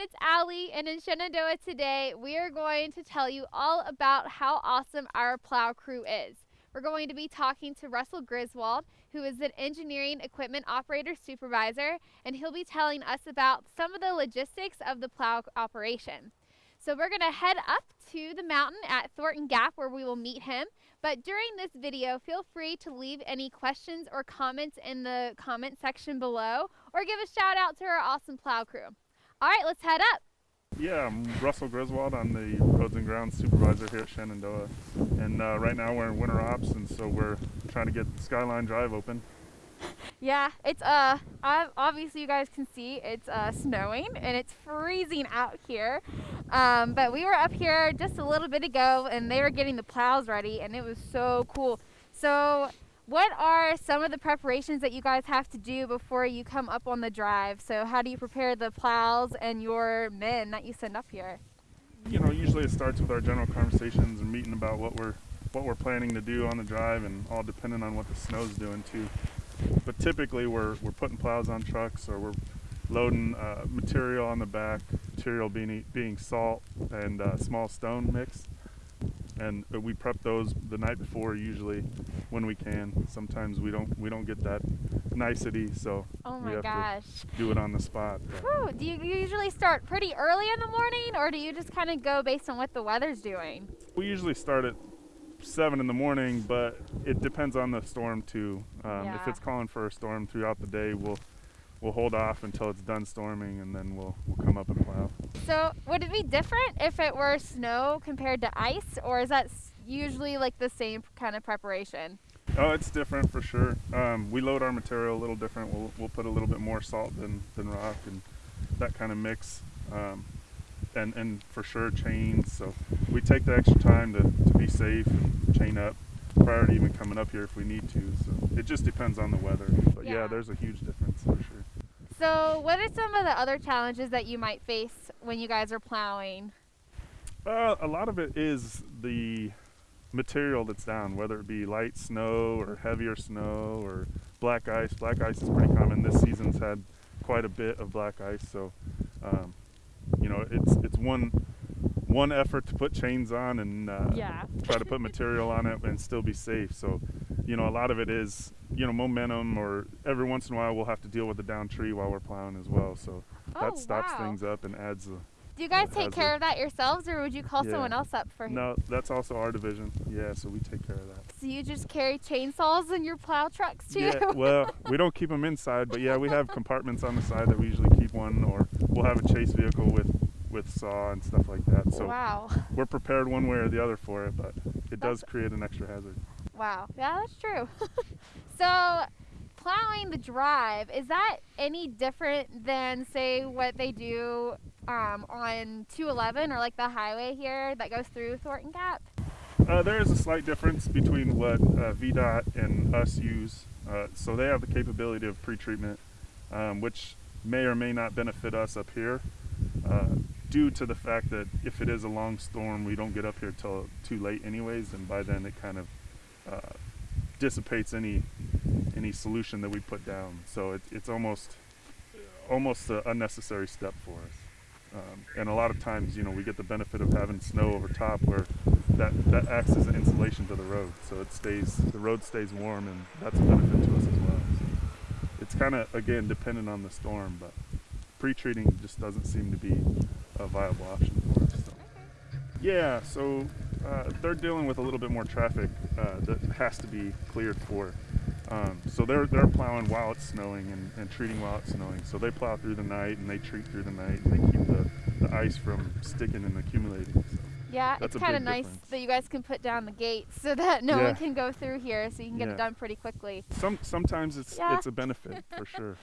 it's Allie, and in Shenandoah today, we are going to tell you all about how awesome our plow crew is. We're going to be talking to Russell Griswold, who is an engineering equipment operator supervisor, and he'll be telling us about some of the logistics of the plow operation. So we're going to head up to the mountain at Thornton Gap where we will meet him. But during this video, feel free to leave any questions or comments in the comment section below or give a shout out to our awesome plow crew. All right, let's head up. Yeah, I'm Russell Griswold. I'm the roads and grounds supervisor here at Shenandoah. And uh, right now we're in winter ops, and so we're trying to get Skyline Drive open. Yeah, it's uh, obviously you guys can see it's uh, snowing and it's freezing out here. Um, but we were up here just a little bit ago and they were getting the plows ready and it was so cool. So what are some of the preparations that you guys have to do before you come up on the drive? So how do you prepare the plows and your men that you send up here? You know, usually it starts with our general conversations and meeting about what we're what we're planning to do on the drive and all depending on what the snow's doing too. But typically we're, we're putting plows on trucks or we're loading uh, material on the back, material being, being salt and uh, small stone mix. And we prep those the night before usually when we can. Sometimes we don't we don't get that nicety, so oh we have gosh. to do it on the spot. Whew, do you usually start pretty early in the morning or do you just kind of go based on what the weather's doing? We usually start at seven in the morning, but it depends on the storm too. Um, yeah. If it's calling for a storm throughout the day, we'll we'll hold off until it's done storming, and then we'll we'll come up and plow. So would it be different if it were snow compared to ice, or is that usually like the same kind of preparation? Oh, it's different for sure. Um, we load our material a little different. We'll we'll put a little bit more salt than than rock and that kind of mix. Um, and, and for sure chains. So we take the extra time to, to be safe and chain up prior to even coming up here if we need to. So it just depends on the weather. But yeah, yeah there's a huge difference for sure. So what are some of the other challenges that you might face when you guys are plowing? Uh, a lot of it is the material that's down, whether it be light snow or heavier snow or black ice. Black ice is pretty common. This season's had quite a bit of black ice, so um, you know, it's it's one one effort to put chains on and uh, yeah. try to put material on it and still be safe. So, you know, a lot of it is you know momentum, or every once in a while we'll have to deal with a down tree while we're plowing as well. So oh, that stops wow. things up and adds a. Do you guys take care of that yourselves, or would you call yeah. someone else up for you? No, that's also our division. Yeah, so we take care of that. So you just carry chainsaws in your plow trucks too? Yeah, well, we don't keep them inside, but yeah, we have compartments on the side that we usually keep one, or we'll have a chase vehicle with with saw and stuff like that. So wow. we're prepared one way or the other for it, but it does create an extra hazard. Wow, yeah, that's true. so plowing the drive, is that any different than say what they do um, on 211 or like the highway here that goes through Thornton Gap? Uh, there is a slight difference between what uh, VDOT and us use. Uh, so they have the capability of pre-treatment, um, which may or may not benefit us up here. Uh, due to the fact that if it is a long storm, we don't get up here till too late anyways, and by then it kind of uh, dissipates any any solution that we put down. So it, it's almost almost an unnecessary step for us. Um, and a lot of times, you know, we get the benefit of having snow over top where that, that acts as an insulation to the road. So it stays, the road stays warm and that's a benefit to us as well. So it's kind of, again, dependent on the storm, but pre-treating just doesn't seem to be a viable option for us. So. Yeah, so uh, they're dealing with a little bit more traffic uh, that has to be cleared for. Um, so they're they're plowing while it's snowing and, and treating while it's snowing. So they plow through the night and they treat through the night and they keep the, the ice from sticking and accumulating. So yeah, it's kind of nice difference. that you guys can put down the gates so that no yeah. one can go through here, so you can get yeah. it done pretty quickly. Some sometimes it's yeah. it's a benefit for sure.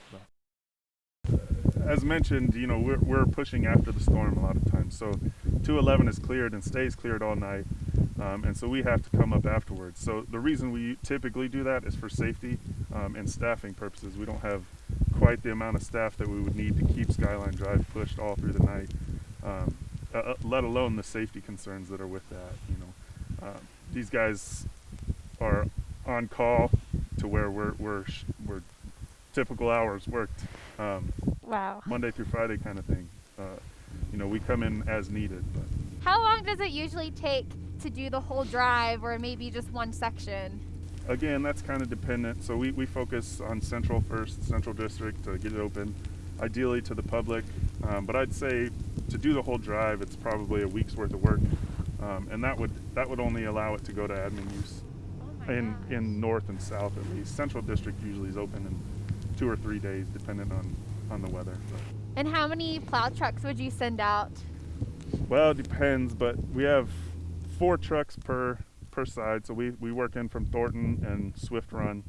As mentioned, you know, we're, we're pushing after the storm a lot of times. So 211 is cleared and stays cleared all night. Um, and so we have to come up afterwards. So the reason we typically do that is for safety um, and staffing purposes. We don't have quite the amount of staff that we would need to keep Skyline Drive pushed all through the night, um, uh, let alone the safety concerns that are with that. You know, uh, these guys are on call to where we're, we're, we're typical hours worked. Um, wow. Monday through Friday kind of thing. Uh, you know, we come in as needed. But How long does it usually take to do the whole drive or maybe just one section? again, that's kind of dependent. So we, we focus on Central first, Central District to get it open, ideally to the public. Um, but I'd say to do the whole drive, it's probably a week's worth of work, um, and that would that would only allow it to go to admin use Oh in gosh. in North and South at least. Central District usually is open in two or three days, depending on on the weather. But, And how many plow trucks would you send out? well, it depends, but we have four trucks per per side. So we, we work in from Thornton and Swift Run.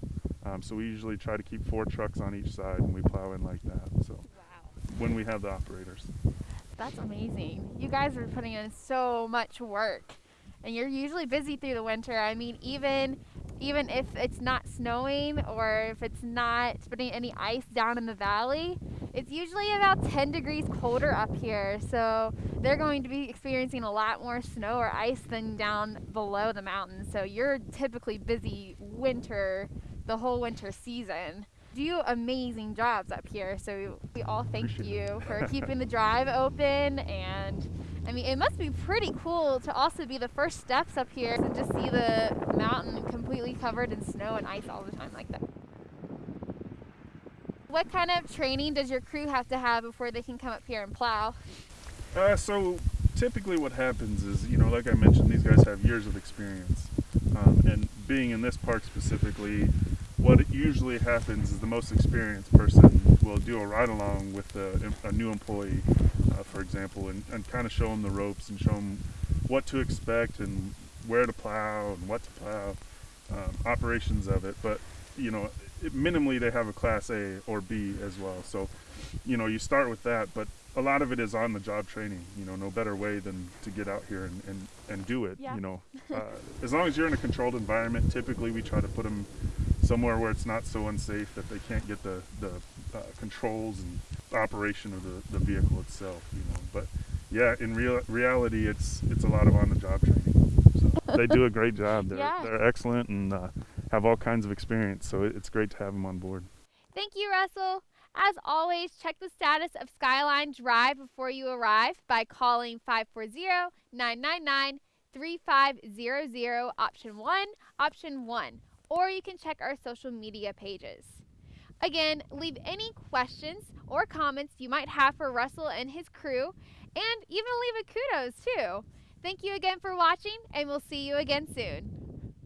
Um, so we usually try to keep four trucks on each side, and we plow in like that. So Wow. when we have the operators. That's amazing. You guys are putting in so much work. And you're usually busy through the winter. I mean, even even if it's not snowing or if it's not putting any ice down in the valley, it's usually about 10 degrees colder up here. So they're going to be experiencing a lot more snow or ice than down below the mountains. So you're typically busy winter, the whole winter season. Do amazing jobs up here. So we all thank Appreciate you for keeping the drive open and I mean, it must be pretty cool to also be the first steps up here and just see the mountain completely covered in snow and ice all the time like that. What kind of training does your crew have to have before they can come up here and plow? Uh, so typically what happens is, you know, like I mentioned, these guys have years of experience. Um, and being in this park specifically, what usually happens is the most experienced person will do a ride along with a, a new employee, uh, for example, and, and kind of show them the ropes and show them what to expect and where to plow and what to plow, um, operations of it. But, you know, minimally they have a class A or B as well. So, you know, you start with that, but a lot of it is on the job training. You know, no better way than to get out here and, and, and do it. Yeah. You know, uh, as long as you're in a controlled environment, typically we try to put them somewhere where it's not so unsafe that they can't get the, the uh, controls and operation of the, the vehicle itself. You know, but yeah, in real reality, it's it's a lot of on the job training. So they do a great job. They're Yeah. they're excellent and uh, have all kinds of experience. So it's great to have them on board. Thank you, Russell. As always, check the status of Skyline Drive before you arrive by calling 540 999 3500, option 1, option 1, or you can check our social media pages. Again, leave any questions or comments you might have for Russell and his crew, and even leave a kudos too. Thank you again for watching, and we'll see you again soon.